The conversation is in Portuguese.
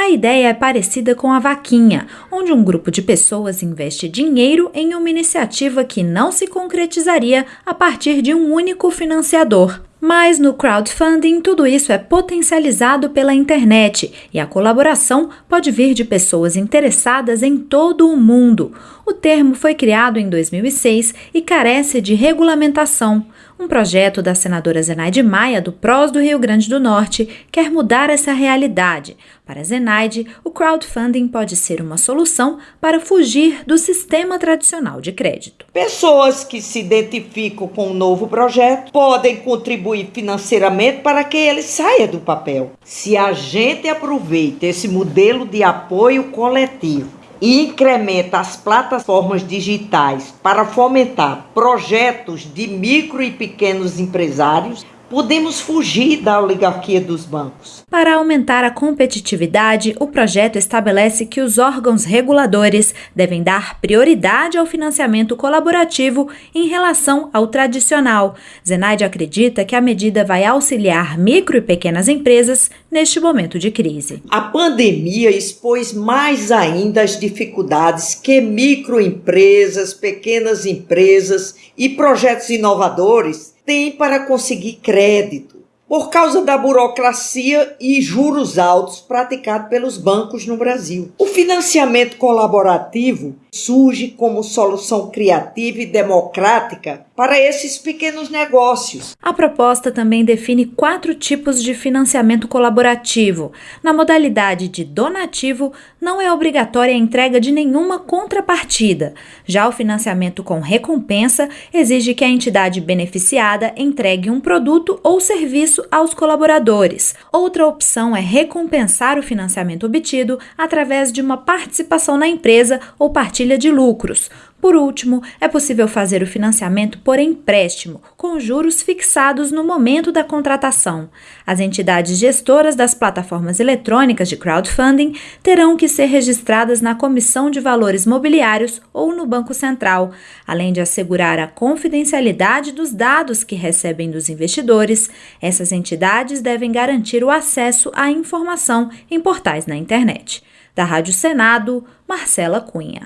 A ideia é parecida com a vaquinha, onde um grupo de pessoas investe dinheiro em uma iniciativa que não se concretizaria a partir de um único financiador. Mas no crowdfunding, tudo isso é potencializado pela internet e a colaboração pode vir de pessoas interessadas em todo o mundo. O termo foi criado em 2006 e carece de regulamentação. Um projeto da senadora Zenaide Maia, do PROS do Rio Grande do Norte, quer mudar essa realidade. Para Zenaide, o crowdfunding pode ser uma solução para fugir do sistema tradicional de crédito. Pessoas que se identificam com o um novo projeto podem contribuir financeiramente para que ele saia do papel. Se a gente aproveita esse modelo de apoio coletivo e incrementa as plataformas digitais para fomentar projetos de micro e pequenos empresários, podemos fugir da oligarquia dos bancos. Para aumentar a competitividade, o projeto estabelece que os órgãos reguladores devem dar prioridade ao financiamento colaborativo em relação ao tradicional. Zenaide acredita que a medida vai auxiliar micro e pequenas empresas neste momento de crise. A pandemia expôs mais ainda as dificuldades que microempresas, pequenas empresas e projetos inovadores tem para conseguir crédito por causa da burocracia e juros altos praticados pelos bancos no Brasil. O financiamento colaborativo surge como solução criativa e democrática para esses pequenos negócios. A proposta também define quatro tipos de financiamento colaborativo. Na modalidade de donativo, não é obrigatória a entrega de nenhuma contrapartida. Já o financiamento com recompensa exige que a entidade beneficiada entregue um produto ou serviço aos colaboradores. Outra opção é recompensar o financiamento obtido através de uma participação na empresa ou partilha de lucros. Por último, é possível fazer o financiamento por empréstimo, com juros fixados no momento da contratação. As entidades gestoras das plataformas eletrônicas de crowdfunding terão que ser registradas na Comissão de Valores Mobiliários ou no Banco Central, além de assegurar a confidencialidade dos dados que recebem dos investidores. Essas entidades devem garantir o acesso à informação em portais na internet. Da Rádio Senado, Marcela Cunha.